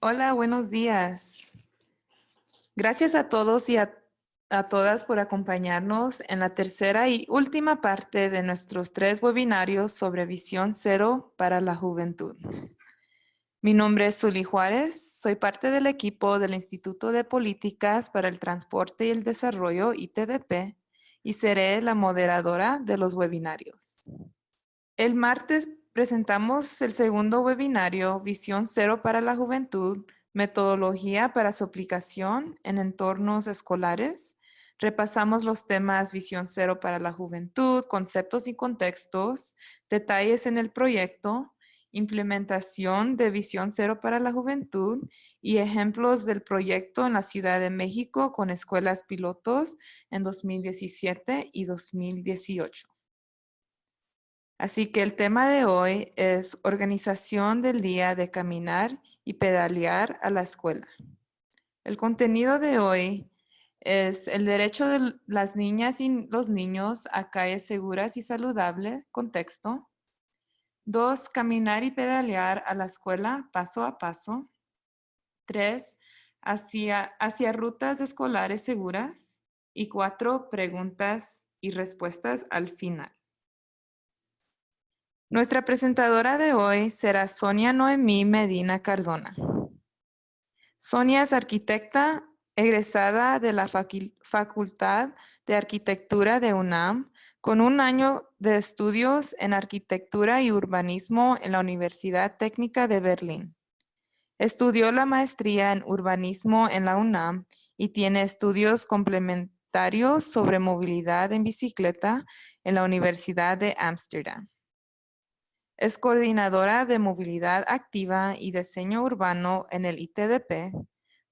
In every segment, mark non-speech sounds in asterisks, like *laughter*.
Hola, buenos días. Gracias a todos y a, todas por acompañarnos en la tercera y última parte de nuestros tres webinarios sobre Visión Cero para la Juventud. Mi nombre es Zuli Juárez, soy parte del equipo del Instituto de Políticas para el Transporte y el Desarrollo, ITDP, y seré la moderadora de los webinarios. El martes presentamos el segundo webinario, Visión Cero para la Juventud, metodología para su aplicación en entornos escolares. Repasamos los temas Visión Cero para la Juventud, conceptos y contextos, detalles en el proyecto, implementación de Visión Cero para la Juventud y ejemplos del proyecto en la Ciudad de México con escuelas pilotos en 2017 y 2018. Así que el tema de hoy es organización del día de caminar y pedalear a la escuela. El contenido de hoy es el derecho de las niñas y los niños a calles seguras y saludables, contexto. Dos, caminar y pedalear a la escuela paso a paso. Tres, hacia, hacia rutas escolares seguras. Y cuatro, preguntas y respuestas al final. Nuestra presentadora de hoy será Sonia Noemí Medina Cardona. Sonia es arquitecta egresada de la Facultad de Arquitectura de UNAM con un año de estudios en arquitectura y urbanismo en la Universidad Técnica de Berlín. Estudió la maestría en urbanismo en la UNAM y tiene estudios complementarios sobre movilidad en bicicleta en la Universidad de Ámsterdam. Es coordinadora de movilidad activa y diseño urbano en el ITDP,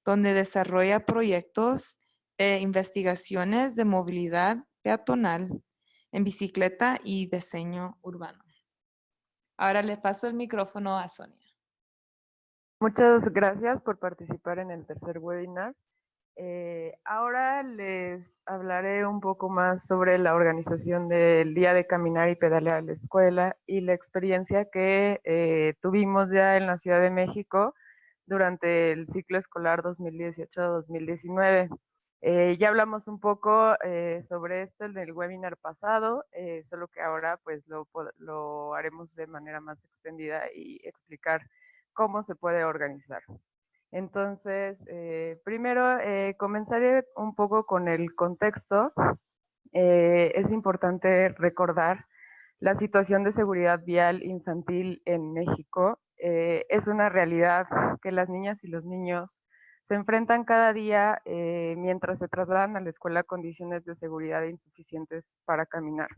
donde desarrolla proyectos e investigaciones de movilidad peatonal en bicicleta y diseño urbano. Ahora le paso el micrófono a Sonia. Muchas gracias por participar en el tercer webinar. Eh, ahora les hablaré un poco más sobre la organización del Día de Caminar y Pedalear a la Escuela y la experiencia que eh, tuvimos ya en la Ciudad de México durante el ciclo escolar 2018-2019. Eh, ya hablamos un poco sobre esto en el webinar pasado, solo que ahora pues lo, lo haremos de manera más extendida y explicar cómo se puede organizar. Entonces, eh, primero eh, comenzaré un poco con el contexto. Eh, es importante recordar la situación de seguridad vial infantil en México. es una realidad que las niñas y los niños se enfrentan cada día mientras se trasladan a la escuela condiciones de seguridad insuficientes para caminar.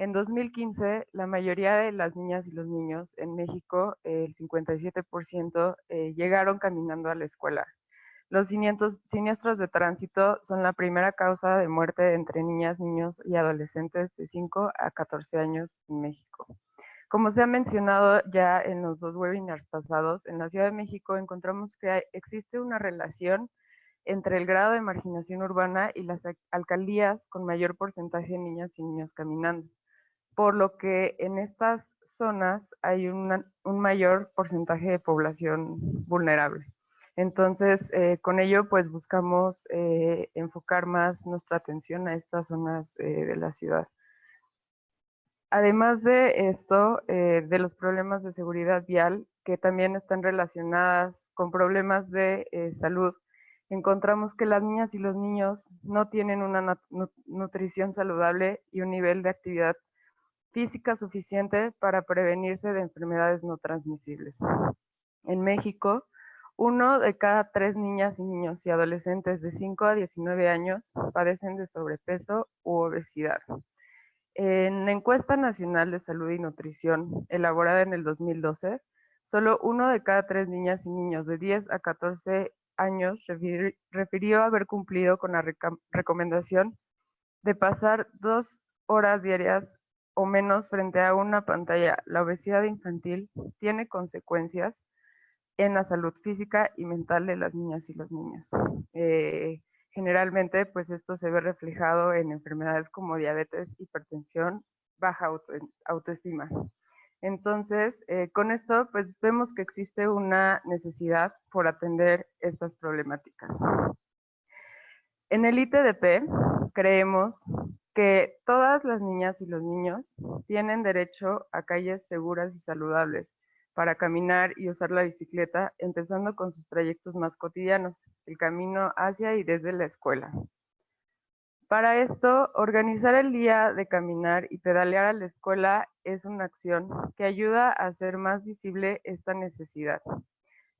En 2015, la mayoría de las niñas y los niños en México, el 57%, eh, llegaron caminando a la escuela. Los siniestros de tránsito son la primera causa de muerte entre niñas, niños y adolescentes de 5 a 14 años en México. Como se ha mencionado ya en los dos webinars pasados, en la Ciudad de México encontramos que existe una relación entre el grado de marginación urbana y las alcaldías con mayor porcentaje de niñas y niños caminando por lo que en estas zonas hay un mayor porcentaje de población vulnerable. Entonces, eh, con ello, pues buscamos eh, enfocar más nuestra atención a estas zonas eh, de la ciudad. Además de esto, de los problemas de seguridad vial, que también están relacionadas con problemas de salud, encontramos que las niñas y los niños no tienen una nutrición saludable y un nivel de actividad física suficiente para prevenirse de enfermedades no transmisibles. En México, uno de cada tres niñas y niños y adolescentes de 5 a 19 años padecen de sobrepeso u obesidad. En la encuesta nacional de salud y nutrición elaborada en el 2012, solo uno de cada tres niñas y niños de 10 a 14 años refirió haber cumplido con la recomendación de pasar dos horas diarias o menos frente a una pantalla, la obesidad infantil tiene consecuencias en la salud física y mental de las niñas y los niños. Eh, generalmente, pues esto se ve reflejado en enfermedades como diabetes, hipertensión, baja autoestima. Entonces, eh, con esto, pues vemos que existe una necesidad por atender estas problemáticas. En el ITDP creemos que todas las niñas y los niños tienen derecho a calles seguras y saludables para caminar y usar la bicicleta, empezando con sus trayectos más cotidianos, el camino hacia y desde la escuela. Para esto, organizar el día de caminar y pedalear a la escuela es una acción que ayuda a hacer más visible esta necesidad.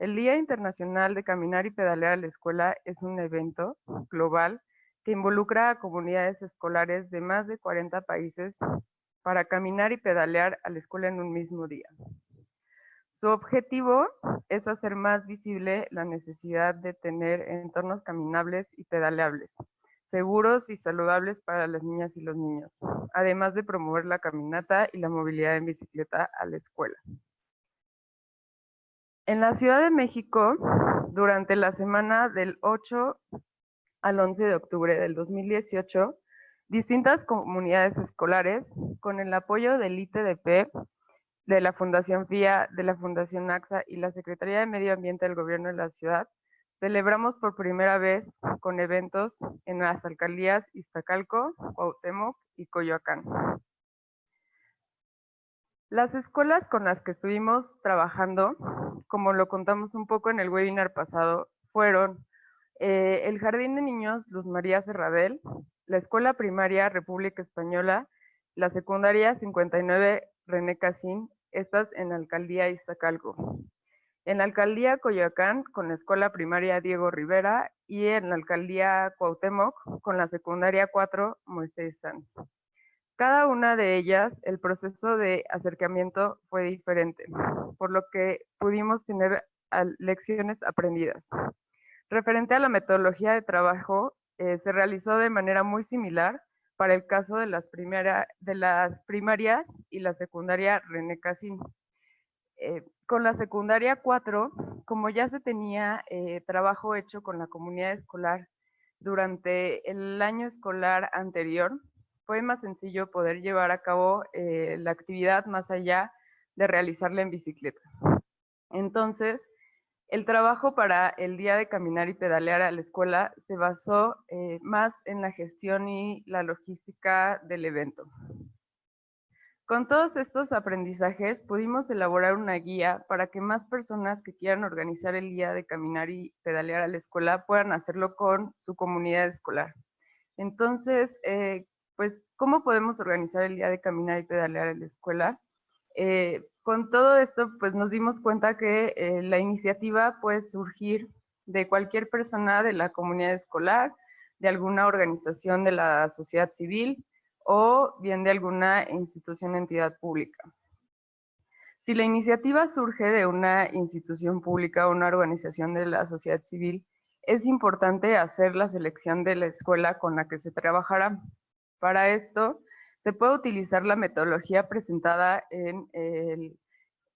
El Día Internacional de Caminar y Pedalear a la Escuela es un evento global que involucra a comunidades escolares de más de 40 países para caminar y pedalear a la escuela en un mismo día. Su objetivo es hacer más visible la necesidad de tener entornos caminables y pedaleables, seguros y saludables para las niñas y los niños, además de promover la caminata y la movilidad en bicicleta a la escuela. En la Ciudad de México, durante la semana del 8 al 11 de octubre del 2018, distintas comunidades escolares, con el apoyo del ITDP, de la Fundación FIA, de la Fundación AXA y la Secretaría de Medio Ambiente del Gobierno de la Ciudad, Celebramos por primera vez con eventos en las alcaldías Iztacalco, Cuauhtémoc y Coyoacán. Las escuelas con las que estuvimos trabajando, como lo contamos un poco en el webinar pasado, fueron eh, el Jardín de Niños Luz María Serradel, la Escuela Primaria República Española, la Secundaria 59 René Casín, estas en la Alcaldía Iztacalco en la alcaldía Coyoacán con la escuela primaria Diego Rivera y en la alcaldía Cuauhtémoc con la secundaria 4 Moisés Sanz. Cada una de ellas, el proceso de acercamiento fue diferente, por lo que pudimos tener lecciones aprendidas. Referente a la metodología de trabajo, eh, se realizó de manera muy similar para el caso de las, de las primarias y la secundaria René Casín. Eh, con la secundaria 4, como ya se tenía eh, trabajo hecho con la comunidad escolar durante el año escolar anterior, fue más sencillo poder llevar a cabo eh, la actividad más allá de realizarla en bicicleta. Entonces, el trabajo para el día de caminar y pedalear a la escuela se basó más en la gestión y la logística del evento. Con todos estos aprendizajes pudimos elaborar una guía para que más personas que quieran organizar el día de caminar y pedalear a la escuela puedan hacerlo con su comunidad escolar. Entonces, eh, pues, ¿cómo podemos organizar el día de caminar y pedalear a la escuela? Eh, con todo esto, pues nos dimos cuenta que eh, la iniciativa puede surgir de cualquier persona de la comunidad escolar, de alguna organización de la sociedad civil, o bien de alguna institución entidad pública. Si la iniciativa surge de una institución pública o una organización de la sociedad civil, es importante hacer la selección de la escuela con la que se trabajará. Para esto, se puede utilizar la metodología presentada en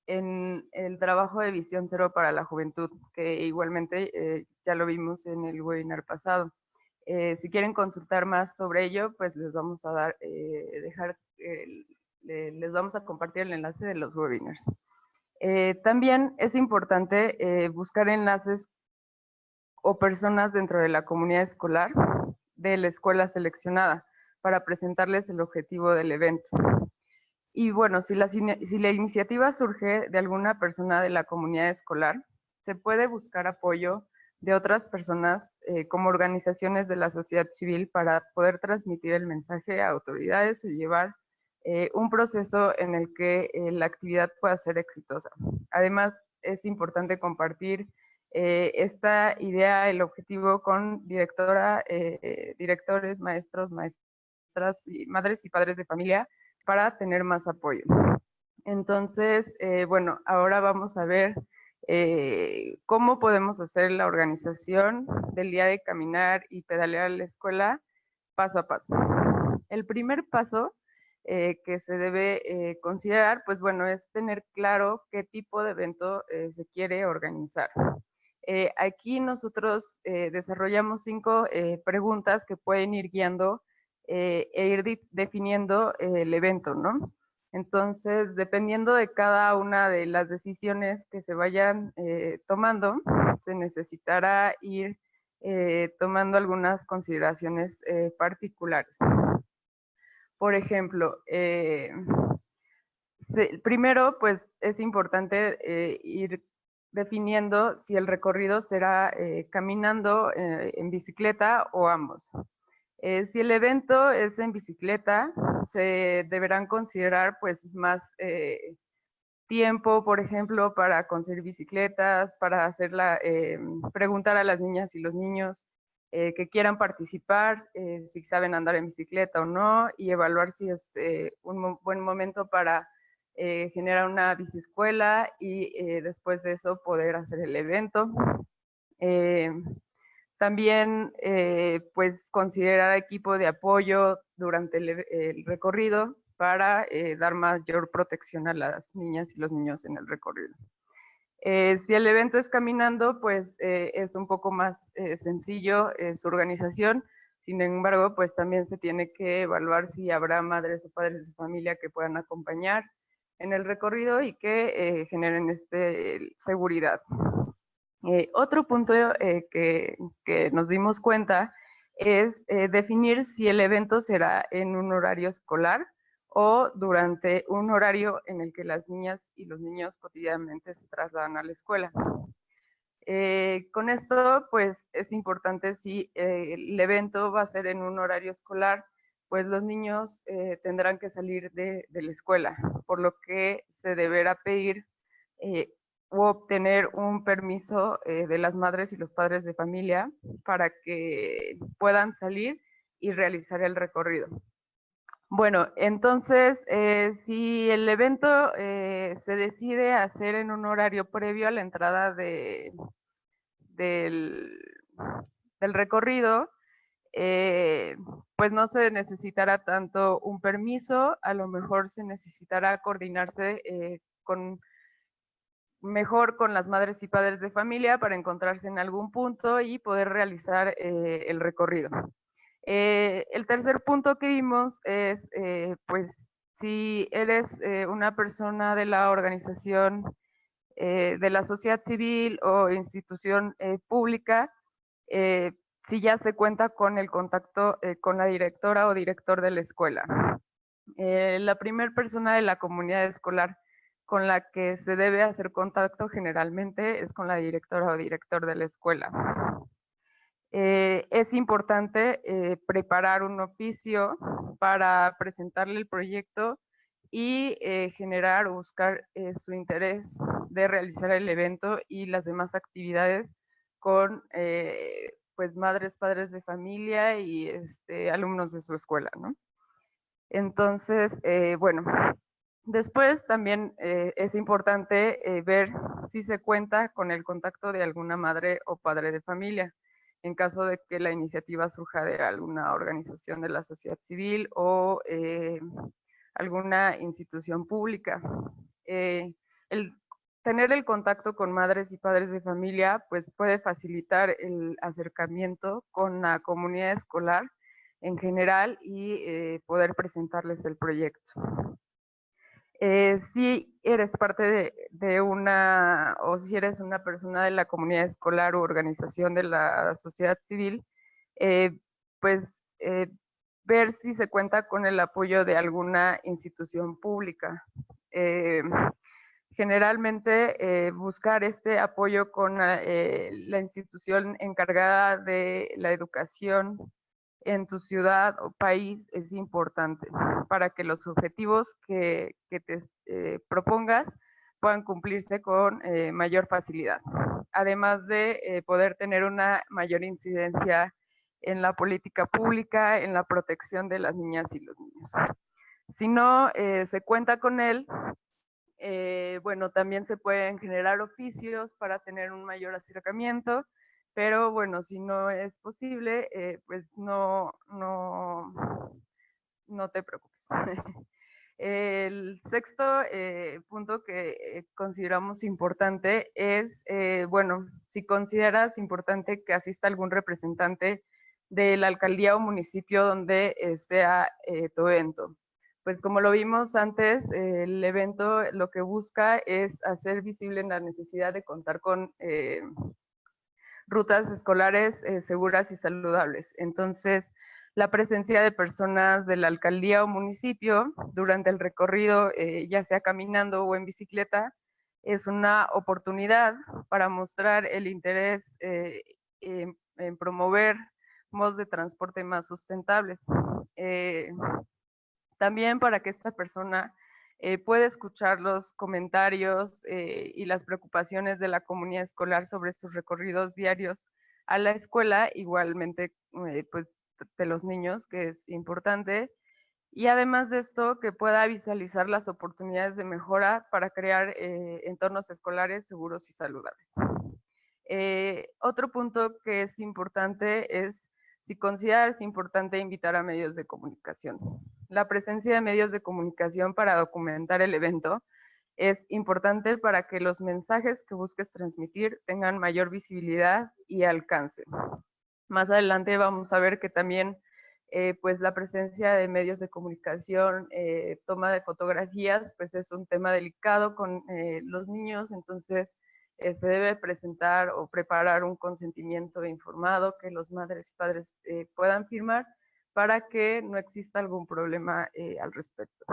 el, trabajo de Visión Cero para la Juventud, que igualmente eh, ya lo vimos en el webinar pasado. Eh, si quieren consultar más sobre ello, pues les vamos a eh, dejar, les vamos a compartir el enlace de los webinars. También es importante buscar enlaces o personas dentro de la comunidad escolar de la escuela seleccionada para presentarles el objetivo del evento. Y bueno, si la, iniciativa surge de alguna persona de la comunidad escolar, se puede buscar apoyo de otras personas eh, como organizaciones de la sociedad civil para poder transmitir el mensaje a autoridades y llevar eh, un proceso en el que eh, la actividad pueda ser exitosa. Además, es importante compartir esta idea, el objetivo con directora, directores, maestros, maestras, madres y padres de familia para tener más apoyo. Entonces, bueno, ahora vamos a ver eh, cómo podemos hacer la organización del día de caminar y pedalear a la escuela paso a paso. El primer paso eh, que se debe eh, considerar, pues bueno, es tener claro qué tipo de evento se quiere organizar. aquí nosotros desarrollamos cinco preguntas que pueden ir guiando e ir definiendo el evento, ¿no? Entonces, dependiendo de cada una de las decisiones que se vayan tomando, se necesitará ir tomando algunas consideraciones particulares. Por ejemplo, primero, pues es importante ir definiendo si el recorrido será eh, caminando eh, en bicicleta o ambos. Eh, si el evento es en bicicleta, se deberán considerar pues más tiempo, por ejemplo, para conseguir bicicletas, para hacerla, preguntar a las niñas y los niños que quieran participar, si saben andar en bicicleta o no, y evaluar si es un buen momento para eh, generar una biciescuela y eh, después de eso poder hacer el evento. Eh, también pues considerar equipo de apoyo durante el, recorrido para dar mayor protección a las niñas y los niños en el recorrido. si el evento es caminando, pues es un poco más sencillo su organización, sin embargo, pues también se tiene que evaluar si habrá madres o padres de su familia que puedan acompañar, en el recorrido y que eh, generen este, seguridad. Eh, otro punto eh, que, que, nos dimos cuenta es definir si el evento será en un horario escolar o durante un horario en el que las niñas y los niños cotidianamente se trasladan a la escuela. con esto, pues es importante si el evento va a ser en un horario escolar, pues los niños eh, tendrán que salir de, la escuela, por lo que se deberá pedir eh, o obtener un permiso eh, de las madres y los padres de familia para que puedan salir y realizar el recorrido. Bueno, entonces, si el evento se decide hacer en un horario previo a la entrada de, del, del recorrido, eh, pues no se necesitará tanto un permiso, a lo mejor se necesitará coordinarse eh, con mejor con las madres y padres de familia para encontrarse en algún punto y poder realizar eh, el recorrido. el tercer punto que vimos es, pues, si eres una persona de la organización de la sociedad civil o institución pública, si ya se cuenta con el contacto eh, con la directora o director de la escuela. Eh, la primera persona de la comunidad escolar con la que se debe hacer contacto generalmente es con la directora o director de la escuela. Eh, es importante preparar un oficio para presentarle el proyecto y generar o buscar su interés de realizar el evento y las demás actividades con pues madres, padres de familia y este, alumnos de su escuela, ¿no? Entonces, eh, bueno, después también eh, es importante eh, ver si se cuenta con el contacto de alguna madre o padre de familia, en caso de que la iniciativa surja de alguna organización de la sociedad civil o alguna institución pública. tener el contacto con madres y padres de familia pues puede facilitar el acercamiento con la comunidad escolar en general y eh, poder presentarles el proyecto. Eh, si eres parte de, una, o si eres una persona de la comunidad escolar o organización de la sociedad civil, eh, pues ver si se cuenta con el apoyo de alguna institución pública. Generalmente eh, buscar este apoyo con eh, la institución encargada de la educación en tu ciudad o país es importante para que los objetivos que, te eh, propongas puedan cumplirse con mayor facilidad, además de poder tener una mayor incidencia en la política pública, en la protección de las niñas y los niños. Si no se cuenta con él, eh, bueno, también se pueden generar oficios para tener un mayor acercamiento, pero bueno, si no es posible, eh, pues no, no, no te preocupes. *laughs* El sexto eh, punto que consideramos importante es, bueno, si consideras importante que asista algún representante de la alcaldía o municipio donde sea tu evento pues como lo vimos antes, el evento lo que busca es hacer visible la necesidad de contar con eh, rutas escolares eh, seguras y saludables. Entonces, la presencia de personas de la alcaldía o municipio durante el recorrido, eh, ya sea caminando o en bicicleta, es una oportunidad para mostrar el interés en, en, promover modos de transporte más sustentables. también para que esta persona eh, puede escuchar los comentarios eh, y las preocupaciones de la comunidad escolar sobre estos recorridos diarios a la escuela, igualmente eh, pues de los niños, que es importante, y además de esto, que pueda visualizar las oportunidades de mejora para crear entornos escolares seguros y saludables. otro punto que es importante es si consideras importante invitar a medios de comunicación. La presencia de medios de comunicación para documentar el evento es importante para que los mensajes que busques transmitir tengan mayor visibilidad y alcance. Más adelante vamos a ver que también eh, pues la presencia de medios de comunicación, eh, toma de fotografías, pues es un tema delicado con eh, los niños, entonces se debe presentar o preparar un consentimiento informado que los madres y padres puedan firmar para que no exista algún problema eh, al respecto.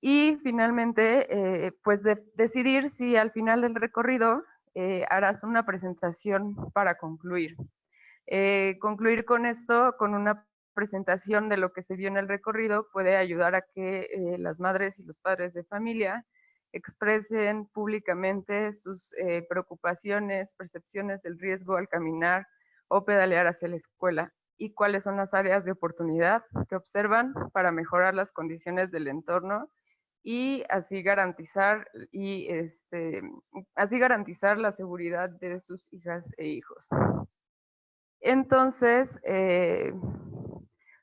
y finalmente, pues decidir si al final del recorrido harás una presentación para concluir. concluir con esto, con una presentación de lo que se vio en el recorrido, puede ayudar a que las madres y los padres de familia expresen públicamente sus eh, preocupaciones, percepciones del riesgo al caminar o pedalear hacia la escuela y cuáles son las áreas de oportunidad que observan para mejorar las condiciones del entorno y así garantizar y este, así garantizar la seguridad de sus hijas e hijos. Entonces, eh,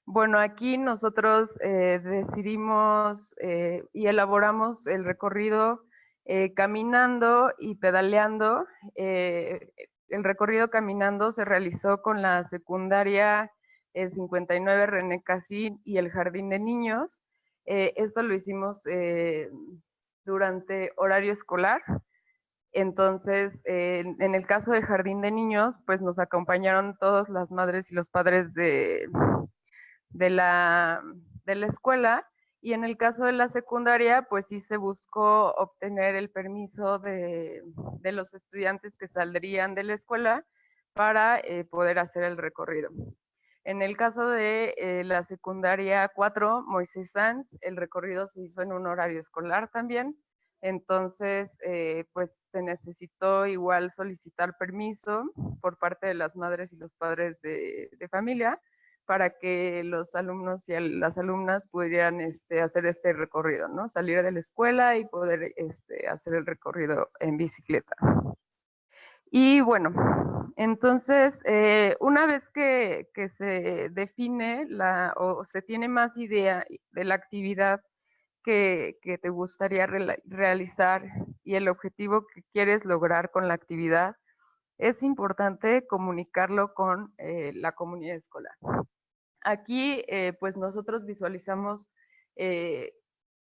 bueno, aquí nosotros eh, decidimos eh, y elaboramos el recorrido caminando y pedaleando. el recorrido caminando se realizó con la secundaria 59 René Casín y el Jardín de Niños. esto lo hicimos durante horario escolar. Entonces, en el caso de Jardín de Niños, pues nos acompañaron todas las madres y los padres de, de la, de la escuela y en el caso de la secundaria, pues sí se buscó obtener el permiso de, de los estudiantes que saldrían de la escuela para eh, poder hacer el recorrido. En el caso de eh, la secundaria 4, Moisés Sanz, el recorrido se hizo en un horario escolar también, entonces eh, pues se necesitó igual solicitar permiso por parte de las madres y los padres de, familia para que los alumnos y las alumnas pudieran este, hacer este recorrido, ¿no? Salir de la escuela y poder este, hacer el recorrido en bicicleta. Y bueno, entonces, eh, una vez que, se define la, o se tiene más idea de la actividad que, te gustaría realizar y el objetivo que quieres lograr con la actividad, es importante comunicarlo con eh, la comunidad escolar. Aquí, eh, pues nosotros visualizamos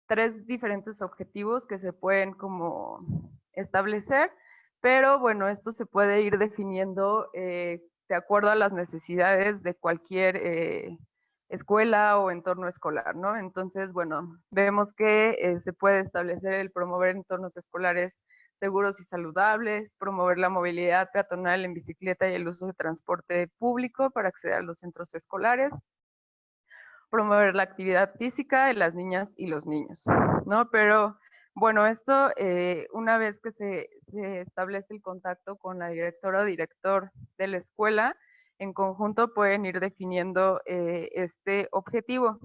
tres diferentes objetivos que se pueden como establecer, pero bueno, esto se puede ir definiendo eh, de acuerdo a las necesidades de cualquier escuela o entorno escolar, ¿no? Entonces, bueno, vemos que se puede establecer el promover entornos escolares seguros y saludables, promover la movilidad peatonal en bicicleta y el uso de transporte público para acceder a los centros escolares, promover la actividad física de las niñas y los niños, ¿no? Pero bueno, esto eh, una vez que se, establece el contacto con la directora o director de la escuela, en conjunto pueden ir definiendo eh, este objetivo.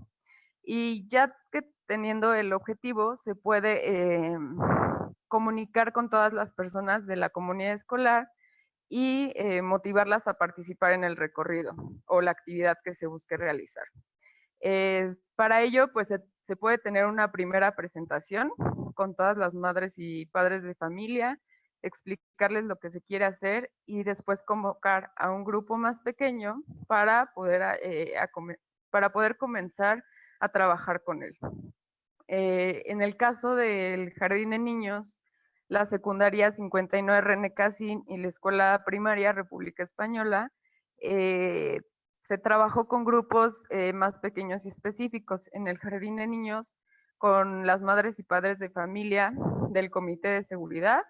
Y ya que teniendo el objetivo, se puede em, comunicar con todas las personas de la comunidad escolar y eh, motivarlas a participar en el recorrido o la actividad que se busque realizar. para ello, pues se, puede tener una primera presentación con todas las madres y padres de familia, explicarles lo que se quiere hacer y después convocar a un grupo más pequeño para poder, eh, para poder comenzar a trabajar con él. Eh, en el caso del Jardín de Niños, la secundaria 59 René Casín y la escuela primaria República Española, eh, se trabajó con grupos eh, más pequeños y específicos. En el Jardín de Niños, con las madres y padres de familia del Comité de Seguridad,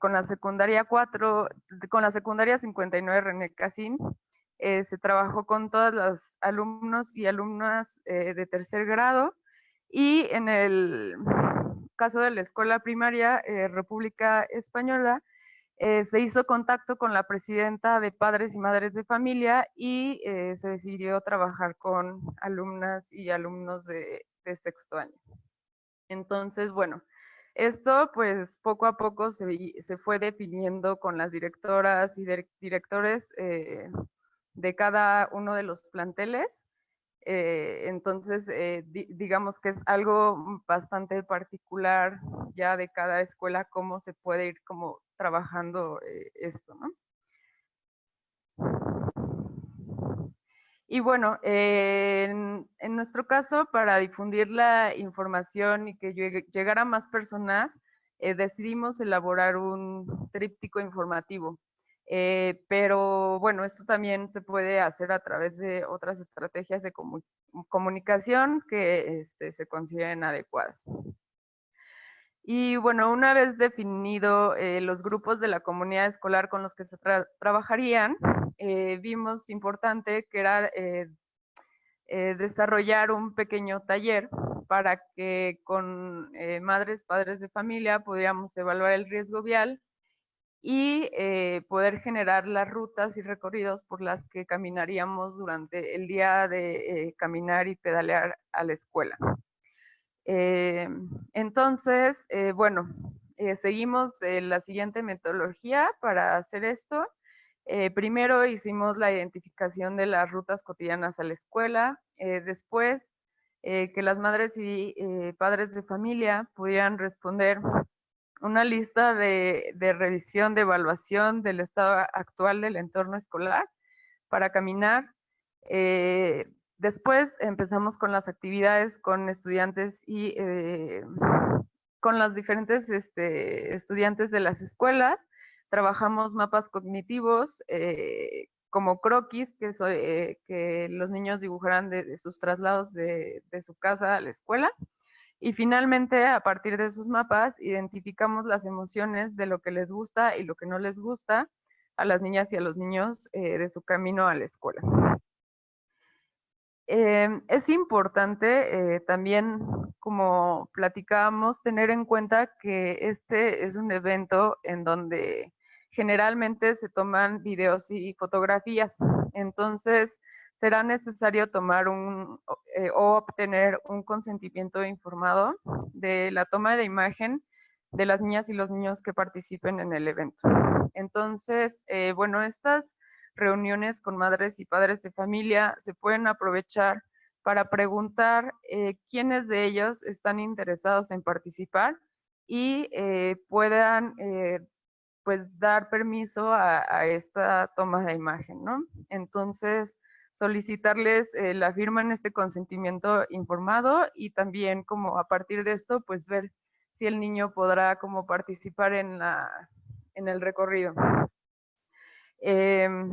con la secundaria 4, con la secundaria 59 René Casín, se trabajó con todos los alumnos y alumnas de tercer grado, y en el caso de la escuela primaria eh, República Española, eh, se hizo contacto con la presidenta de padres y madres de familia y eh, se decidió trabajar con alumnas y alumnos de, sexto año. Entonces, bueno, esto pues poco a poco se, se fue definiendo con las directoras y directores de cada uno de los planteles eh, entonces, eh, digamos que es algo bastante particular ya de cada escuela, cómo se puede ir como trabajando eh, esto, ¿no? Y bueno, en, en, nuestro caso, para difundir la información y que llegara más personas, decidimos elaborar un tríptico informativo. Eh, pero bueno, esto también se puede hacer a través de otras estrategias de comunicación que este, se consideren adecuadas. Y bueno, una vez definido eh, los grupos de la comunidad escolar con los que se trabajarían, eh, vimos importante que era desarrollar un pequeño taller para que con madres, padres de familia pudiéramos evaluar el riesgo vial y eh, poder generar las rutas y recorridos por las que caminaríamos durante el día de eh, caminar y pedalear a la escuela. Eh, entonces, bueno, seguimos la siguiente metodología para hacer esto. primero hicimos la identificación de las rutas cotidianas a la escuela, después que las madres y padres de familia pudieran responder una lista de, revisión, de evaluación del estado actual del entorno escolar para caminar. Eh, después empezamos con las actividades con estudiantes y eh, con los diferentes este, estudiantes de las escuelas. Trabajamos mapas cognitivos eh, como croquis, que, que los niños dibujarán de, sus traslados de su casa a la escuela. Y finalmente, a partir de esos mapas, identificamos las emociones de lo que les gusta y lo que no les gusta a las niñas y a los niños eh, de su camino a la escuela. Em, es importante eh, también, como platicábamos, tener en cuenta que este es un evento en donde generalmente se toman videos y fotografías. Entonces, será necesario tomar un eh, o obtener un consentimiento informado de la toma de imagen de las niñas y los niños que participen en el evento. Entonces, eh, bueno, estas reuniones con madres y padres de familia se pueden aprovechar para preguntar eh, quiénes de ellos están interesados en participar y puedan pues dar permiso a, a, esta toma de imagen, ¿no? Entonces, solicitarles eh, la firma en este consentimiento informado y también como a partir de esto, pues ver si el niño podrá como participar en, la, en el recorrido. Em,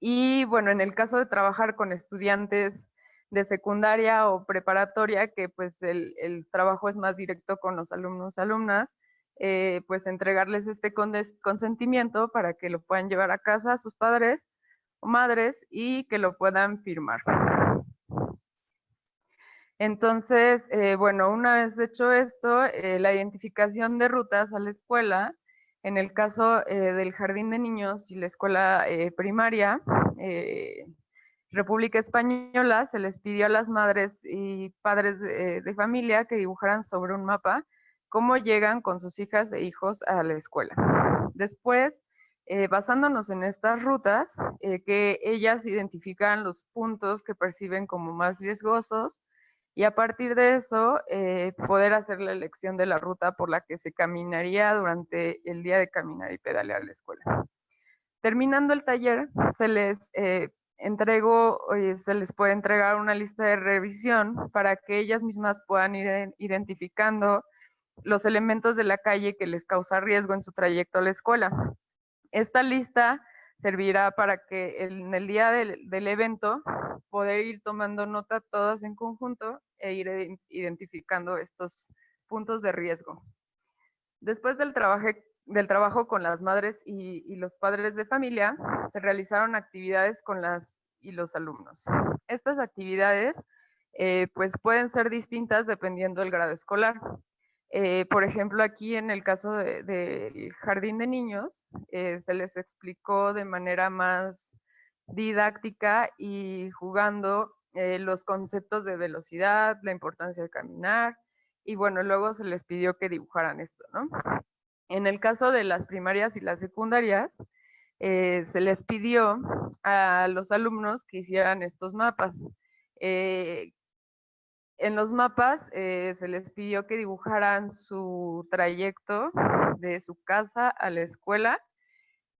y bueno, en el caso de trabajar con estudiantes de secundaria o preparatoria, que pues el, trabajo es más directo con los alumnos, alumnas, eh, pues entregarles este consentimiento para que lo puedan llevar a casa a sus padres madres y que lo puedan firmar. Entonces, eh, bueno, una vez hecho esto, eh, la identificación de rutas a la escuela, en el caso eh, del jardín de niños y la escuela primaria, República Española, se les pidió a las madres y padres de familia que dibujaran sobre un mapa cómo llegan con sus hijas e hijos a la escuela. Después, eh, basándonos en estas rutas, eh, que ellas identifican los puntos que perciben como más riesgosos y a partir de eso eh, poder hacer la elección de la ruta por la que se caminaría durante el día de caminar y pedalear la escuela. Terminando el taller, se les entrego, se les puede entregar una lista de revisión para que ellas mismas puedan ir identificando los elementos de la calle que les causa riesgo en su trayecto a la escuela. Esta lista servirá para que en el día del, del evento poder ir tomando nota todas en conjunto e ir identificando estos puntos de riesgo. Después del trabajo, del trabajo con las madres y, los padres de familia, se realizaron actividades con las y los alumnos. Estas actividades eh, pues pueden ser distintas dependiendo del grado escolar. Eh, por ejemplo, aquí en el caso del jardín de niños, eh, se les explicó de manera más didáctica y jugando los conceptos de velocidad, la importancia de caminar, y bueno, luego se les pidió que dibujaran esto, ¿no? En el caso de las primarias y las secundarias, eh, se les pidió a los alumnos que hicieran estos mapas. Eh, en los mapas eh, se les pidió que dibujaran su trayecto de su casa a la escuela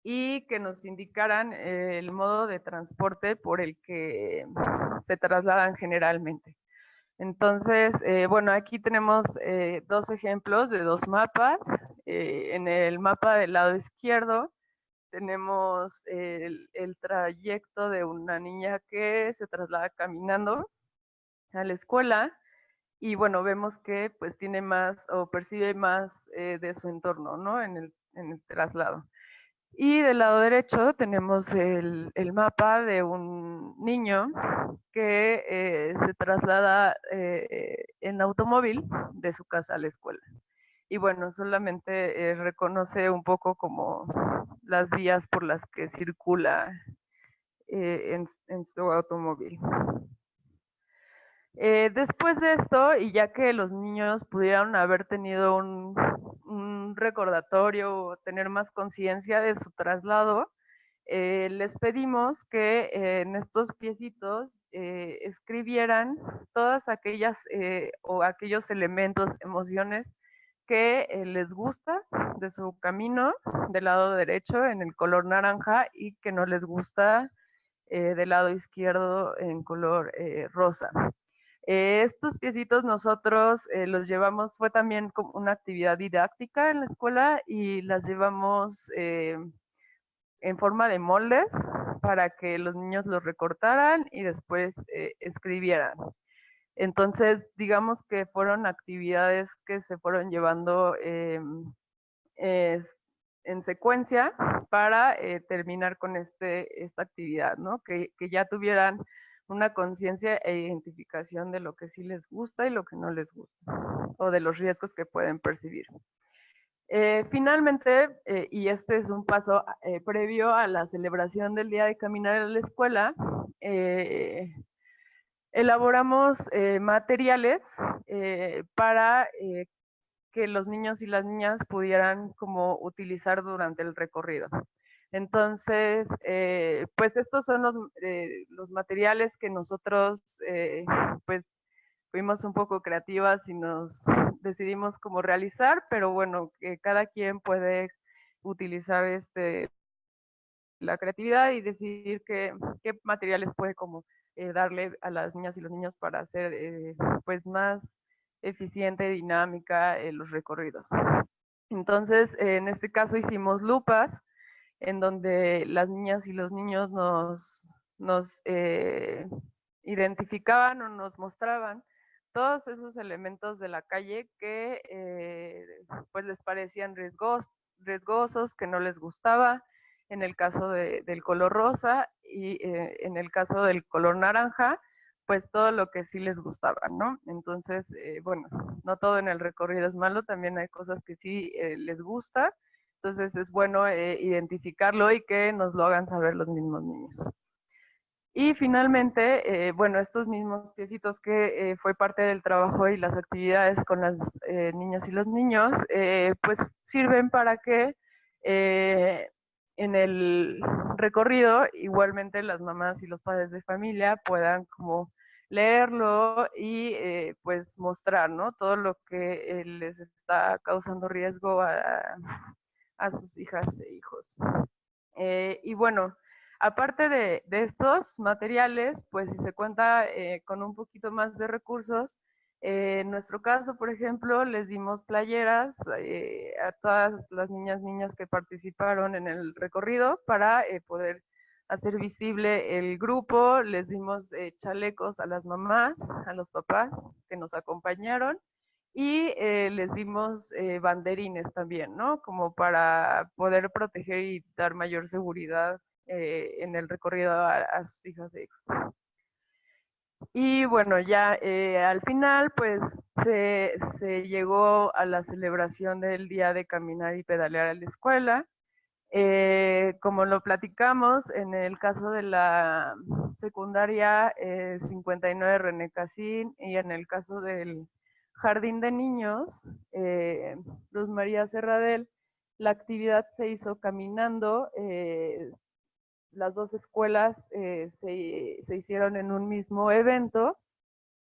y que nos indicaran el modo de transporte por el que se trasladan generalmente. Entonces, eh, bueno, aquí tenemos eh, dos ejemplos de dos mapas. Eh, en el mapa del lado izquierdo tenemos el, trayecto de una niña que se traslada caminando a la escuela y bueno, vemos que pues tiene más o percibe más de su entorno, ¿no? En el, en el traslado. Y del lado derecho tenemos el, mapa de un niño que eh, se traslada eh, en automóvil de su casa a la escuela. Y bueno, solamente eh, reconoce un poco como las vías por las que circula en, su automóvil. Después de esto, y ya que los niños pudieron haber tenido un, recordatorio o tener más conciencia de su traslado, eh, les pedimos que eh, en estos piecitos eh, escribieran todas aquellas o aquellos elementos, emociones que les gusta de su camino del lado derecho en el color naranja y que no les gusta del lado izquierdo en color rosa. Eh, estos piecitos nosotros eh, los llevamos, fue también como una actividad didáctica en la escuela y las llevamos eh, en forma de moldes para que los niños los recortaran y después escribieran. Entonces, digamos que fueron actividades que se fueron llevando en secuencia para terminar con este, esta actividad, ¿no? Que, que ya tuvieran una conciencia e identificación de lo que sí les gusta y lo que no les gusta, o de los riesgos que pueden percibir. Eh, finalmente, eh, y este es un paso eh, previo a la celebración del Día de Caminar en la Escuela, elaboramos materiales para que los niños y las niñas pudieran como utilizar durante el recorrido. Entonces, eh, pues estos son los, eh, los, materiales que nosotros, eh, pues, fuimos un poco creativas y nos decidimos cómo realizar, pero bueno, que cada quien puede utilizar este, la creatividad y decidir qué, qué materiales puede como darle a las niñas y los niños para hacer pues más eficiente, y dinámica los recorridos. Entonces, en este caso hicimos lupas, en donde las niñas y los niños nos, nos eh, identificaban o nos mostraban todos esos elementos de la calle que eh, pues les parecían riesgos, riesgosos, que no les gustaba, en el caso del color rosa y eh, en el caso del color naranja, pues todo lo que sí les gustaba, ¿no? Entonces, bueno, no todo en el recorrido es malo, también hay cosas que sí les gusta entonces es bueno eh, identificarlo y que nos lo hagan saber los mismos niños. Y finalmente, eh, bueno, estos mismos piecitos que eh, fue parte del trabajo y las actividades con las niñas y los niños, pues sirven para que en el recorrido igualmente las mamás y los padres de familia puedan como leerlo y pues mostrar, ¿no? Todo lo que les está causando riesgo a, a sus hijas e hijos. Eh, y bueno, Aparte de, estos materiales, pues si se cuenta eh, con un poquito más de recursos, eh, en nuestro caso, por ejemplo, les dimos playeras a todas las niñas, niños que participaron en el recorrido para poder hacer visible el grupo, les dimos chalecos a las mamás, a los papás que nos acompañaron y les dimos banderines también, ¿no? Como para poder proteger y dar mayor seguridad eh, en el recorrido a, sus hijas e hijos. Y bueno, ya eh, al final, pues se, llegó a la celebración del día de caminar y pedalear a la escuela. Eh, como lo platicamos, en el caso de la secundaria 59 René Casín y en el caso del jardín de niños, Luz María Serradel, la actividad se hizo caminando, las dos escuelas eh, se, hicieron en un mismo evento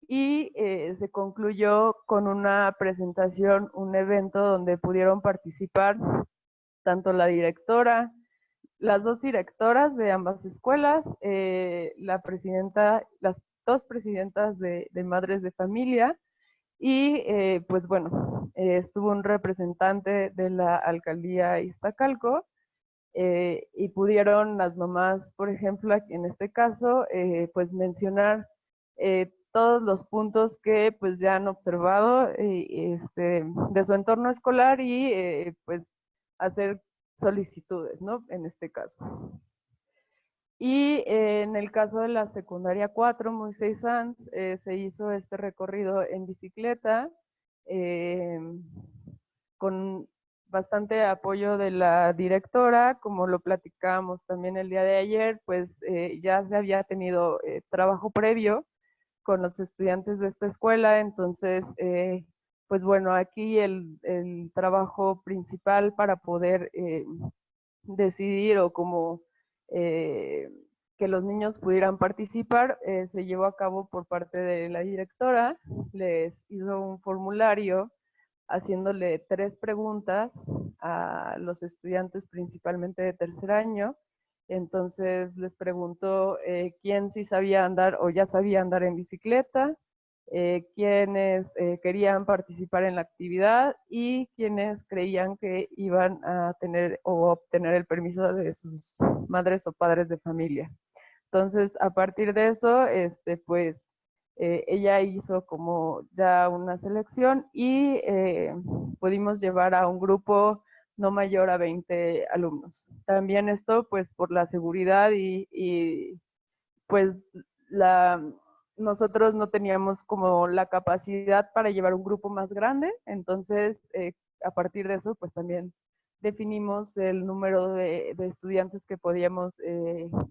y eh, se concluyó con una presentación, un evento donde pudieron participar tanto la directora, las dos directoras de ambas escuelas, eh, la presidenta, las dos presidentas de, de madres de familia y pues bueno, estuvo un representante de la alcaldía Iztacalco eh, y pudieron las mamás, por ejemplo, en este caso, eh, pues mencionar eh, todos los puntos que pues ya han observado este, de su entorno escolar y pues hacer solicitudes, ¿no? En este caso. Y en el caso de la secundaria 4, Moisés Sanz, se hizo este recorrido en bicicleta con bastante apoyo de la directora, como lo platicamos también el día de ayer, pues eh, ya se había tenido eh, trabajo previo con los estudiantes de esta escuela, entonces, eh, pues bueno, aquí el, el, trabajo principal para poder decidir o como que los niños pudieran participar se llevó a cabo por parte de la directora, les hizo un formulario haciéndole tres preguntas a los estudiantes principalmente de tercer año. Entonces les preguntó eh, quién sí sabía andar o ya sabía andar en bicicleta, eh, quiénes eh, querían participar en la actividad y quiénes creían que iban a tener o obtener el permiso de sus madres o padres de familia. Entonces, a partir de eso, este, pues eh, ella hizo como ya una selección y eh, pudimos llevar a un grupo no mayor a 20 alumnos. También esto pues por la seguridad y, pues la, nosotros no teníamos como la capacidad para llevar un grupo más grande, entonces eh, a partir de eso pues también definimos el número de, de estudiantes que podíamos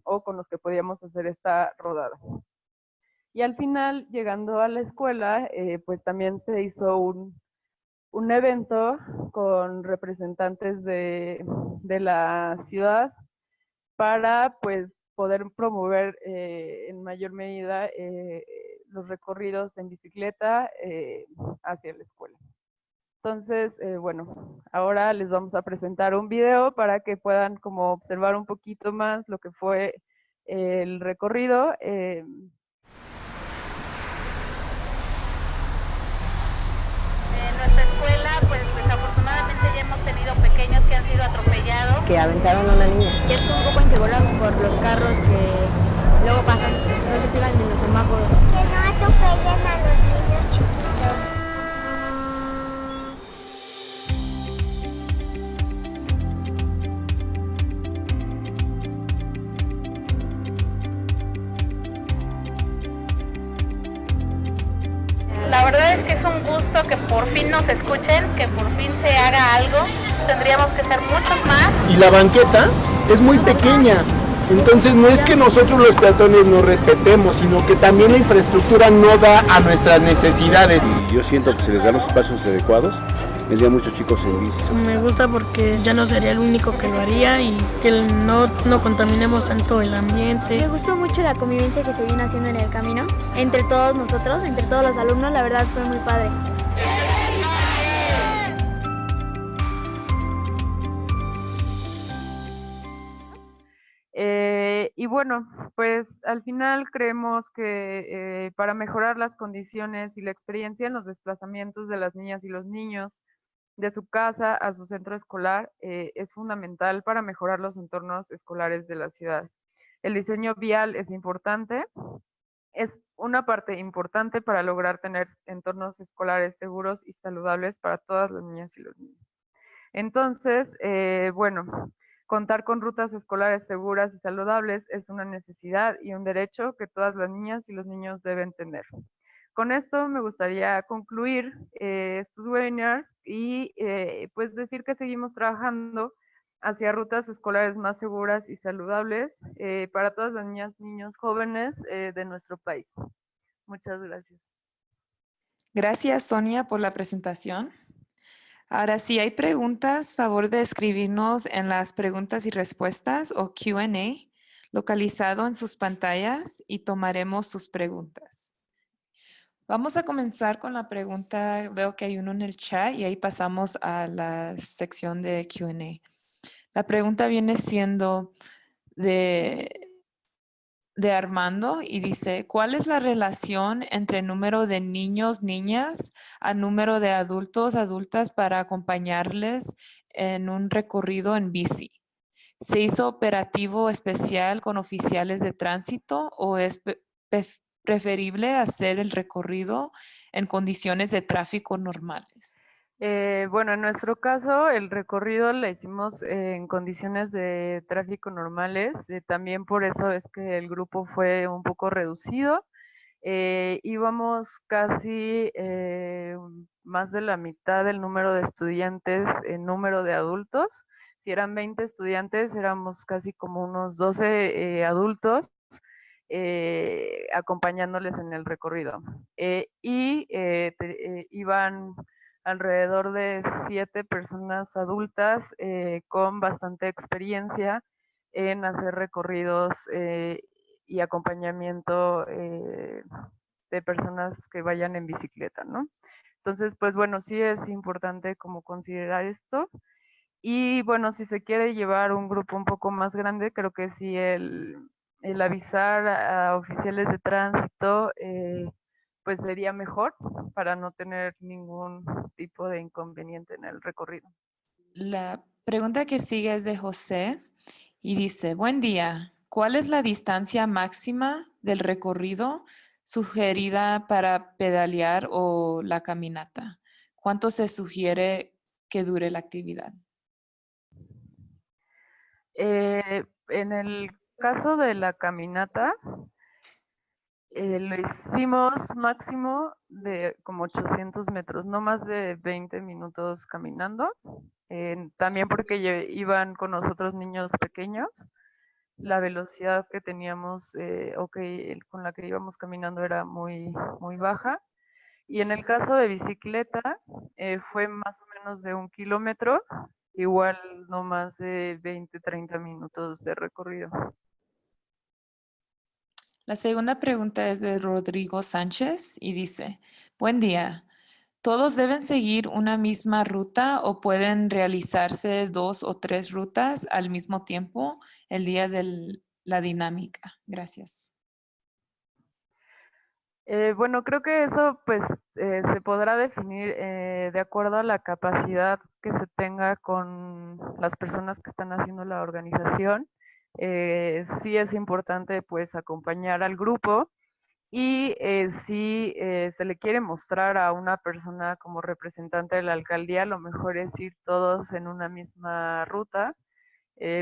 o con los que podíamos hacer esta rodada. Y al final, llegando a la escuela, eh, pues también se hizo un, evento con representantes de, la ciudad para pues poder promover eh, en mayor medida eh, los recorridos en bicicleta hacia la escuela. Entonces, bueno, ahora les vamos a presentar un video para que puedan como observar un poquito más lo que fue el recorrido. Pequeños que han sido atropellados. Que aventaron a una niña. Que es un poco inseguro por los carros que luego pasan, no se fijan en los semáforos. Que no atropellen a los niños chiquitos. Por fin nos escuchen, que por fin se haga algo tendríamos que ser muchos más. Y la banqueta es muy pequeña, entonces no es que nosotros los peatones no respetemos, sino que también la infraestructura no da a nuestras necesidades. yo siento que se les dan los espacios adecuados. Vendría muchos chicos en bici. Me gusta porque ya no sería el único que lo haría y que no, no contaminemos tanto el ambiente. Me gustó mucho la convivencia que se viene haciendo en el camino, entre todos nosotros, entre todos los alumnos, la verdad fue muy padre. Bueno, pues al final creemos que eh, para mejorar las condiciones y la experiencia en los desplazamientos de las niñas y los niños de su casa a su centro escolar eh, es fundamental para mejorar los entornos escolares de la ciudad. El diseño vial es importante, es una parte importante para lograr tener entornos escolares seguros y saludables para todas las niñas y los niños. Entonces, eh, bueno, contar con rutas escolares seguras y saludables es una necesidad y un derecho que todas las niñas y los niños deben tener. Con esto me gustaría concluir eh, estos webinars y eh, pues decir que seguimos trabajando hacia rutas escolares más seguras y saludables eh, para todas las niñas, niños, jóvenes de nuestro país. Muchas gracias. Gracias, Sonia, por la presentación. Ahora, si hay preguntas, favor de escribirnos en las preguntas y respuestas o Q&A localizado en sus pantallas y tomaremos sus preguntas. Vamos a comenzar con la pregunta, veo que hay uno en el chat y ahí pasamos a la sección de Q&A. La pregunta viene siendo de, de Armando y dice, ¿cuál es la relación entre número de niños, niñas a número de adultos, adultas para acompañarles en un recorrido en bici? ¿Se hizo operativo especial con oficiales de tránsito o es preferible hacer el recorrido en condiciones de tráfico normales? Eh, bueno, en nuestro caso, el recorrido lo hicimos en condiciones de tráfico normales. Eh, también por eso es que el grupo fue un poco reducido. Eh, íbamos casi más de la mitad del número de estudiantes en número de adultos. Si eran 20 estudiantes, éramos casi como unos 12 adultos eh, acompañándoles en el recorrido. Eh, y eh, iban alrededor de siete personas adultas con bastante experiencia en hacer recorridos y acompañamiento de personas que vayan en bicicleta, ¿no? Entonces, pues bueno, sí es importante como considerar esto. Y bueno, si se quiere llevar un grupo un poco más grande, creo que sí el, el avisar a oficiales de tránsito, eh, pues sería mejor para no tener ningún tipo de inconveniente en el recorrido. La pregunta que sigue es de José y dice, buen día, ¿cuál es la distancia máxima del recorrido sugerida para pedalear o la caminata? ¿Cuánto se sugiere que dure la actividad? Eh, en el caso de la caminata, eh, lo hicimos máximo de como 800 metros, no más de 20 minutos caminando. también porque iban con nosotros niños pequeños, la velocidad que teníamos eh, o que, con la que íbamos caminando era muy, muy baja. Y en el caso de bicicleta, eh, fue más o menos de un kilómetro, igual no más de 20, 30 minutos de recorrido. La segunda pregunta es de Rodrigo Sánchez y dice, buen día. ¿Todos deben seguir una misma ruta o pueden realizarse dos o tres rutas al mismo tiempo el día de la dinámica? Gracias. Eh, bueno, creo que eso pues eh, se podrá definir eh, de acuerdo a la capacidad que se tenga con las personas que están haciendo la organización eh, sí es importante pues acompañar al grupo y eh, si eh, se le quiere mostrar a una persona como representante de la alcaldía, lo mejor es ir todos en una misma ruta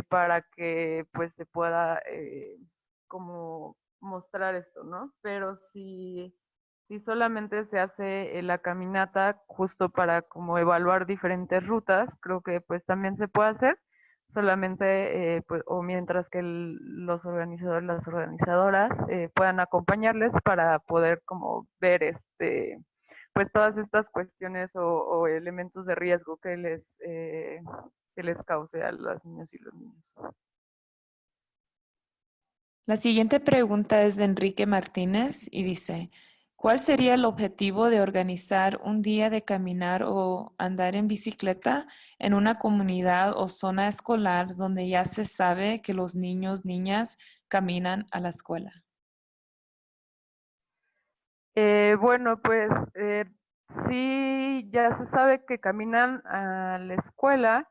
para que pues se pueda como mostrar esto, ¿no? Pero si, si solamente se hace la caminata justo para como evaluar diferentes rutas, creo que pues también se puede hacer solamente eh, pues, o mientras que los organizadores, las organizadoras eh, puedan acompañarles para poder como ver este pues todas estas cuestiones o, elementos de riesgo que les eh, que les cause a las niñas y los niños. La siguiente pregunta es de Enrique Martínez y dice, ¿Cuál sería el objetivo de organizar un día de caminar o andar en bicicleta en una comunidad o zona escolar donde ya se sabe que los niños, niñas caminan a la escuela? Eh, bueno, pues eh, sí, ya se sabe que caminan a la escuela,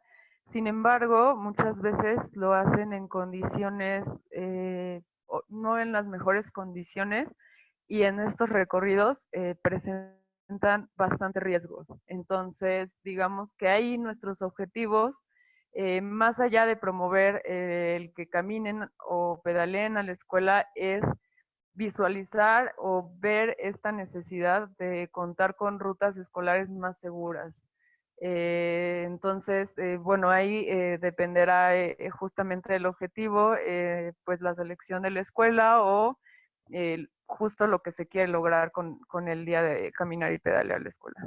sin embargo, muchas veces lo hacen en condiciones, eh, no en las mejores condiciones, y en estos recorridos presentan bastante riesgo. Entonces, digamos que ahí nuestros objetivos, más allá de promover el que caminen o pedaleen a la escuela, es visualizar o ver esta necesidad de contar con rutas escolares más seguras. Eh, entonces, eh, bueno, ahí eh, dependerá justamente del objetivo, pues la selección de la escuela o justo lo que se quiere lograr con, con el día de caminar y pedalear la escuela.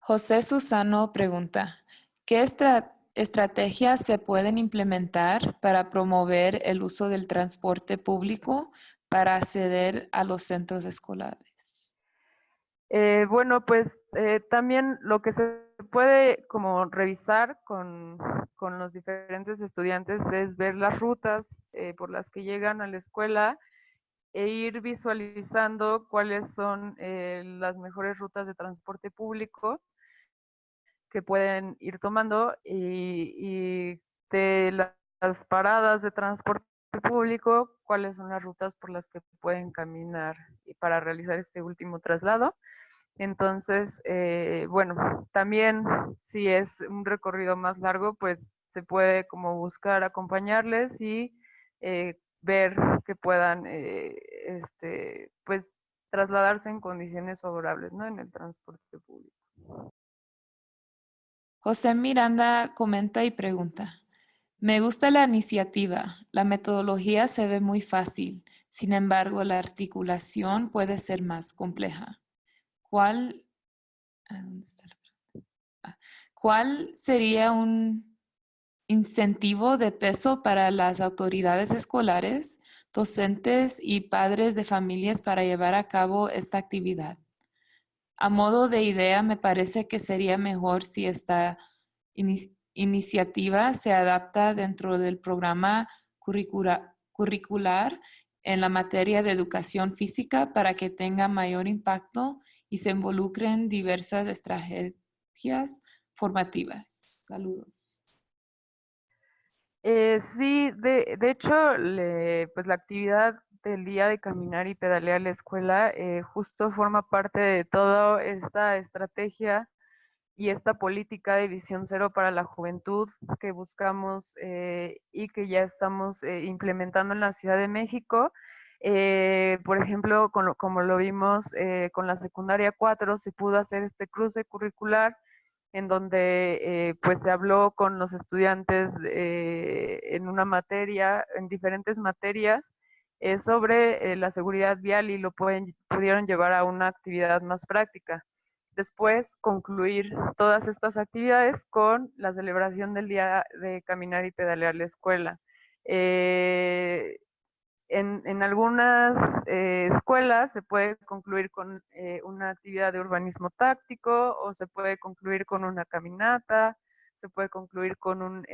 José Susano pregunta, ¿qué estrategia estrategias se pueden implementar para promover el uso del transporte público para acceder a los centros escolares? Eh, bueno, pues eh, también lo que se puede como revisar con, los diferentes estudiantes es ver las rutas eh, por las que llegan a la escuela e ir visualizando cuáles son las mejores rutas de transporte público que pueden ir tomando y, de las paradas de transporte público, cuáles son las rutas por las que pueden caminar para realizar este último traslado. Entonces, eh, bueno, también si es un recorrido más largo, pues se puede como buscar acompañarles y eh, ver que puedan, eh, este, pues, trasladarse en condiciones favorables, ¿no? En el transporte público. José Miranda comenta y pregunta, me gusta la iniciativa, la metodología se ve muy fácil, sin embargo la articulación puede ser más compleja. ¿Cuál, ah, ah, ¿cuál sería un incentivo de peso para las autoridades escolares, docentes y padres de familias para llevar a cabo esta actividad? A modo de idea, me parece que sería mejor si esta iniciativa se adapta dentro del programa curricular en la materia de educación física para que tenga mayor impacto y se involucren diversas estrategias formativas. Saludos. Eh, sí, de, hecho, pues la actividad el día de caminar y pedalear la escuela eh, justo forma parte de toda esta estrategia y esta política de visión cero para la juventud que buscamos eh, y que ya estamos eh, implementando en la Ciudad de México. Por ejemplo, como lo vimos con la secundaria 4, se pudo hacer este cruce curricular en donde pues se habló con los estudiantes en una materia, en diferentes materias, es sobre eh, la seguridad vial y lo pueden, pudieron llevar a una actividad más práctica. Después, concluir todas estas actividades con la celebración del día de caminar y pedalear la escuela. Eh, en, algunas eh, escuelas se puede concluir con una actividad de urbanismo táctico o se puede concluir con una caminata, se puede concluir con un,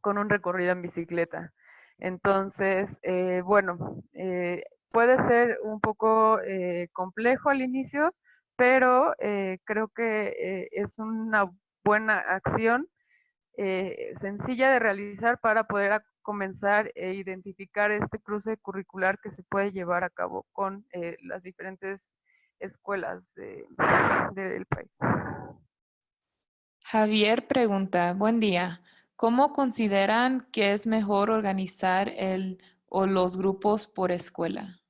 con un recorrido en bicicleta. Entonces, eh, bueno, eh, puede ser un poco eh, complejo al inicio, pero creo que es una buena acción sencilla de realizar para poder comenzar e identificar este cruce curricular que se puede llevar a cabo con las diferentes escuelas del país. Javier pregunta, buen día. ¿Cómo consideran que es mejor organizar el o los grupos por escuela?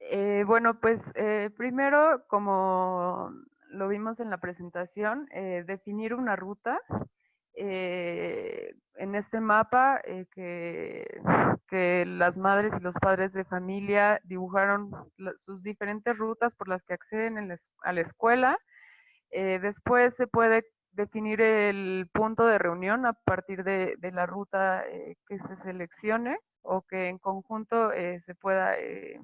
Eh, bueno, pues eh, primero, como lo vimos en la presentación, eh, definir una ruta. En este mapa que, que, las madres y los padres de familia dibujaron sus diferentes rutas por las que acceden a la escuela. después se puede definir el punto de reunión a partir de, la ruta eh, que se seleccione o que en conjunto eh, se pueda eh,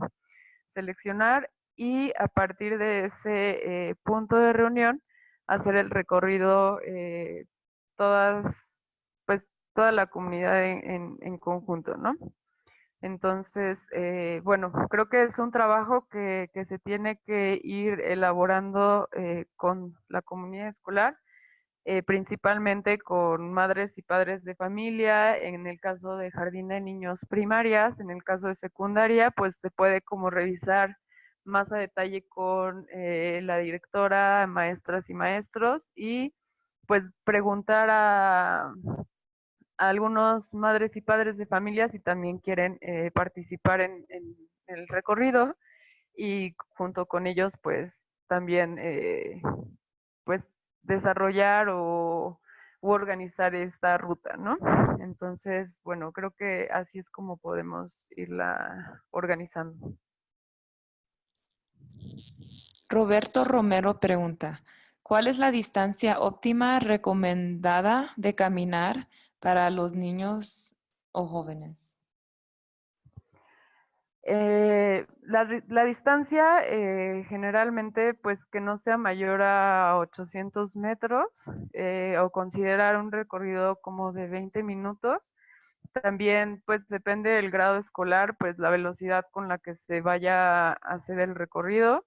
seleccionar y a partir de ese eh, punto de reunión hacer el recorrido eh, todas, pues toda la comunidad en, en- en conjunto, ¿no? Entonces, eh, bueno, creo que es un trabajo que, que se tiene que ir elaborando eh, con la comunidad escolar, eh, principalmente con madres y padres de familia, en el caso de jardín de niños primarias, en el caso de secundaria, pues se puede como revisar más a detalle con eh, la directora, maestras y maestros y pues preguntar a, algunos madres y padres de familia si también quieren eh, participar en, en el recorrido y junto con ellos pues también eh, pues desarrollar o u organizar esta ruta, ¿no? Entonces, bueno, creo que así es como podemos irla organizando. Roberto Romero pregunta, ¿cuál es la distancia óptima recomendada de caminar para los niños o jóvenes? Eh, la, di- la distancia eh, generalmente pues que no sea mayor a 800 metros eh, o considerar un recorrido como de 20 minutos. También pues depende del grado escolar, pues la velocidad con la que se vaya a hacer el recorrido.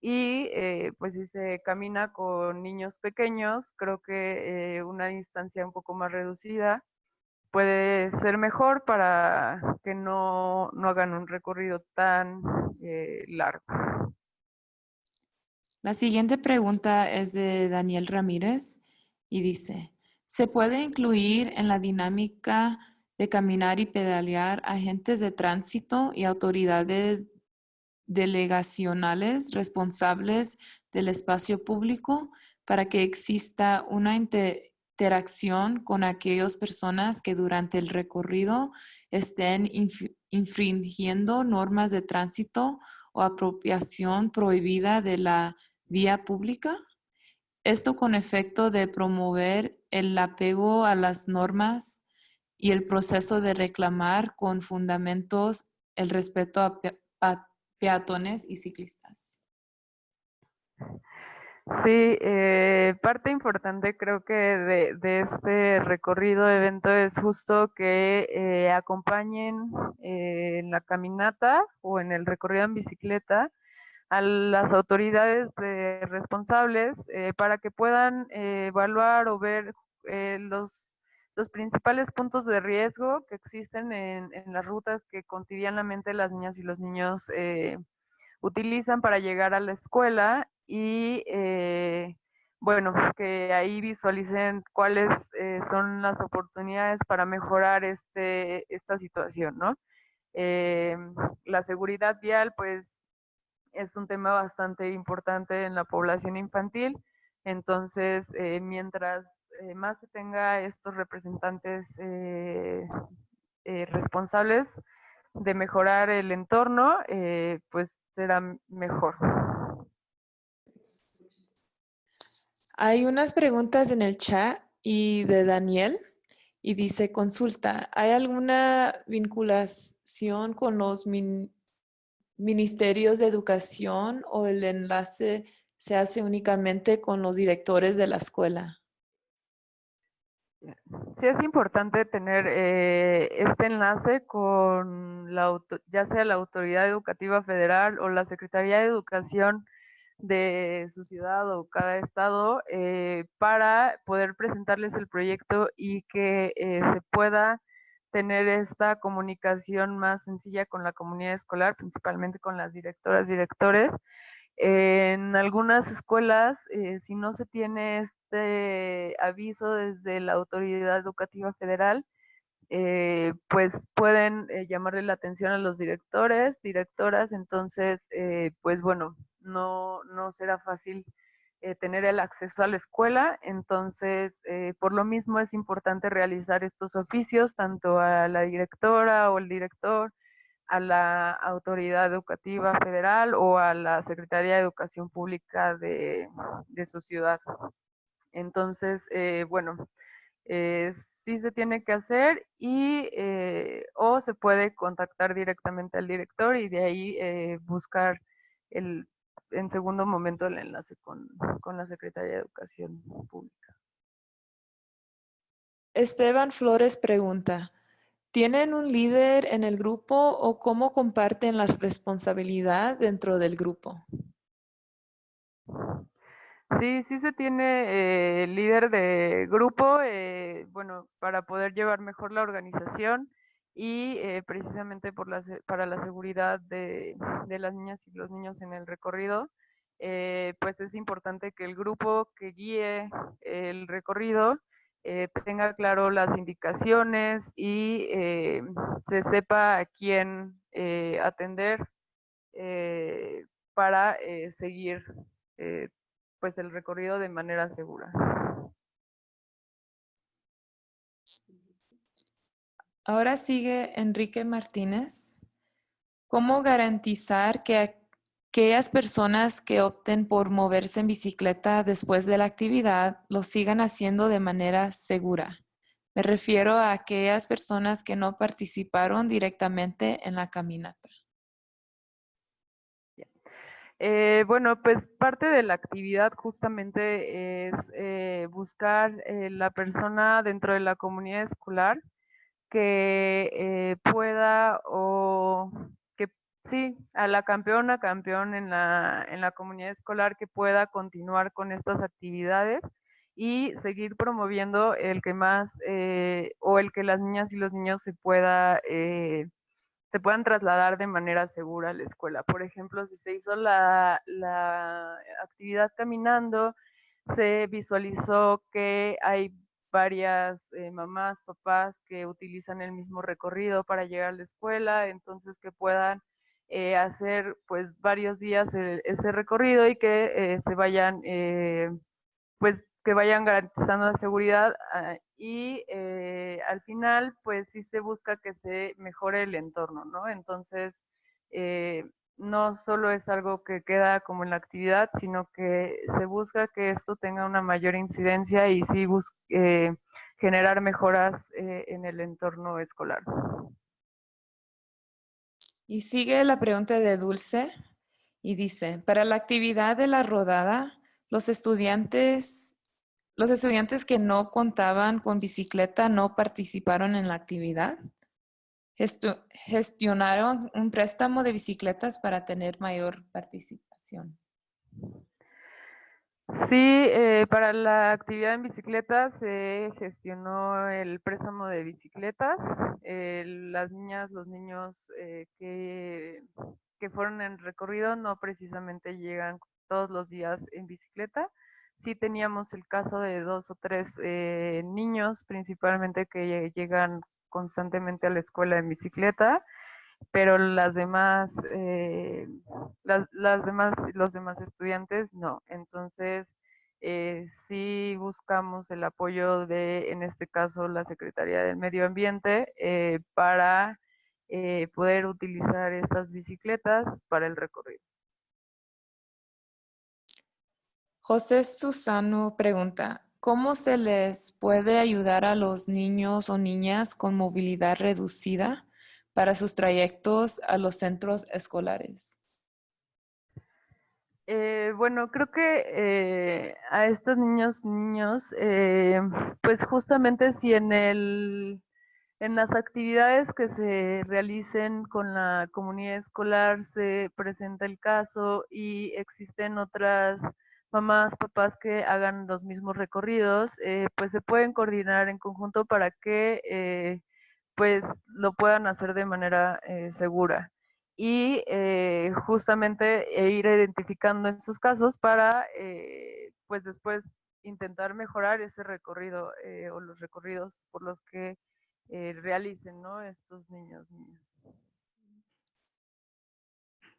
Y eh, pues si se camina con niños pequeños, creo que eh, una distancia un poco más reducida puede ser mejor para que no, no hagan un recorrido tan eh, largo. La siguiente pregunta es de Daniel Ramírez y dice, ¿se puede incluir en la dinámica de caminar y pedalear agentes de tránsito y autoridades delegacionales responsables del espacio público para que exista una inte- interacción con aquellas personas que durante el recorrido estén inf- infringiendo normas de tránsito o apropiación prohibida de la vía pública? Esto con efecto de promover el apego a las normas y el proceso de reclamar con fundamentos el respeto a pe- a peatones y ciclistas. Sí, eh, parte importante creo que de, este recorrido evento es justo que eh, acompañen eh, en la caminata o en el recorrido en bicicleta a las autoridades eh, responsables para que puedan evaluar o ver los, los principales puntos de riesgo que existen en, en las rutas que cotidianamente las niñas y los niños eh, utilizan para llegar a la escuela y eh, bueno, que ahí visualicen cuáles eh, son las oportunidades para mejorar este, esta situación, ¿no? Eh, la seguridad vial, pues, es un tema bastante importante en la población infantil, entonces, eh, mientras más se tenga estos representantes eh, eh, responsables de mejorar el entorno, eh, pues será mejor. Hay unas preguntas en el chat y de Daniel y dice, consulta, ¿hay alguna vinculación con los min- ministerios de educación o el enlace se hace únicamente con los directores de la escuela? Sí es importante tener eh, este enlace con la, ya sea la Autoridad Educativa Federal o la Secretaría de Educación de su ciudad o cada estado eh, para poder presentarles el proyecto y que eh, se pueda tener esta comunicación más sencilla con la comunidad escolar, principalmente con las directoras, directores. En algunas escuelas, eh, si no se tiene este aviso desde la Autoridad Educativa Federal, eh, pues pueden eh, llamarle la atención a los directores, directoras, entonces, eh, pues bueno, no, no será fácil eh, tener el acceso a la escuela, entonces, por lo mismo es importante realizar estos oficios, tanto a la directora o el director, a la autoridad educativa federal o a la Secretaría de Educación Pública de, de su ciudad. Entonces, eh, bueno, eh, sí se tiene que hacer y eh, o se puede contactar directamente al director y de ahí buscar el, en segundo momento el enlace con, con la Secretaría de Educación Pública. Esteban Flores pregunta, ¿tienen un líder en el grupo o cómo comparten la responsabilidad dentro del grupo? Sí, sí se tiene eh, líder de grupo, eh, bueno, para poder llevar mejor la organización y eh, precisamente para la seguridad de, de las niñas y los niños en el recorrido, eh, pues es importante que el grupo que guíe el recorrido eh, tenga claro las indicaciones y eh, se sepa a quién eh, atender para seguir pues el recorrido de manera segura. Ahora sigue Enrique Martínez. ¿Cómo garantizar que aquellas personas que opten por moverse en bicicleta después de la actividad lo sigan haciendo de manera segura? Me refiero a aquellas personas que no participaron directamente en la caminata. Eh, bueno, pues parte de la actividad justamente es eh, buscar eh, la persona dentro de la comunidad escolar que pueda o sí, a la campeona, campeón en la, en la comunidad escolar que pueda continuar con estas actividades y seguir promoviendo el que más eh, o el que las niñas y los niños se pueda eh, se puedan trasladar de manera segura a la escuela. Por ejemplo, si se hizo la, la actividad caminando, se visualizó que hay varias eh, mamás, papás que utilizan el mismo recorrido para llegar a la escuela, entonces que puedan eh, hacer pues varios días el- ese recorrido y que eh, se vayan eh, pues que vayan garantizando la seguridad ah, y eh, al final pues sí se busca que se mejore el entorno, ¿no? Entonces no solo es algo que queda como en la actividad, sino que se busca que esto tenga una mayor incidencia y sí generar mejoras eh, en el entorno escolar. Y sigue la pregunta de Dulce y dice, para la actividad de la rodada, los estudiantes, los estudiantes que no contaban con bicicleta no participaron en la actividad. Gestionaron un préstamo de bicicletas para tener mayor participación. Sí, eh, para la actividad en bicicleta se gestionó el préstamo de bicicletas. Eh, las niñas, los niños eh, que, que fueron en recorrido no precisamente llegan todos los días en bicicleta. Sí teníamos el caso de dos o tres eh, niños principalmente que llegan constantemente a la escuela en bicicleta pero las demás, eh, las, las demás, los demás estudiantes no. Entonces, eh, sí buscamos el apoyo de, en este caso, la Secretaría del Medio Ambiente eh, para poder utilizar estas bicicletas para el recorrido. José Susano pregunta, ¿cómo se les puede ayudar a los niños o niñas con movilidad reducida para sus trayectos a los centros escolares? Eh, bueno, creo que eh, a estos niños, niños, eh, pues justamente si en el, en las actividades que se realicen con la comunidad escolar se presenta el caso y existen otras mamás, papás que hagan los mismos recorridos, pues se pueden coordinar en conjunto para que pues lo puedan hacer de manera eh, segura y eh, justamente e ir identificando estos casos para eh, pues después intentar mejorar ese recorrido o los recorridos por los que realicen ¿no? estos niños, niñas.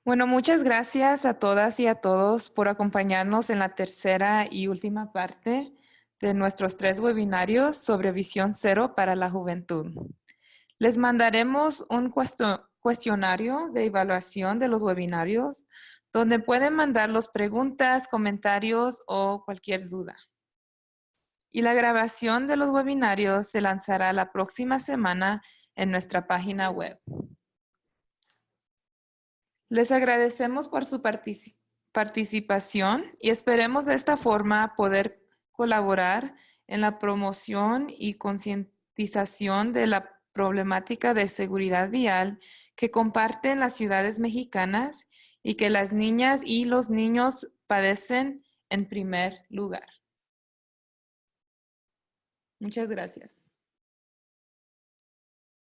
Bueno, muchas gracias a todas y a todos por acompañarnos en la tercera y última parte de nuestros tres webinarios sobre visión cero para la juventud. Les mandaremos un cuestionario de evaluación de los webinarios donde pueden mandar las preguntas, comentarios o cualquier duda. y la grabación de los webinarios se lanzará la próxima semana en nuestra página web. Les agradecemos por su partici- participación y esperemos de esta forma poder colaborar en la promoción y concientización de la problemática de seguridad vial que comparten las ciudades mexicanas y que las niñas y los niños padecen en primer lugar. Muchas gracias.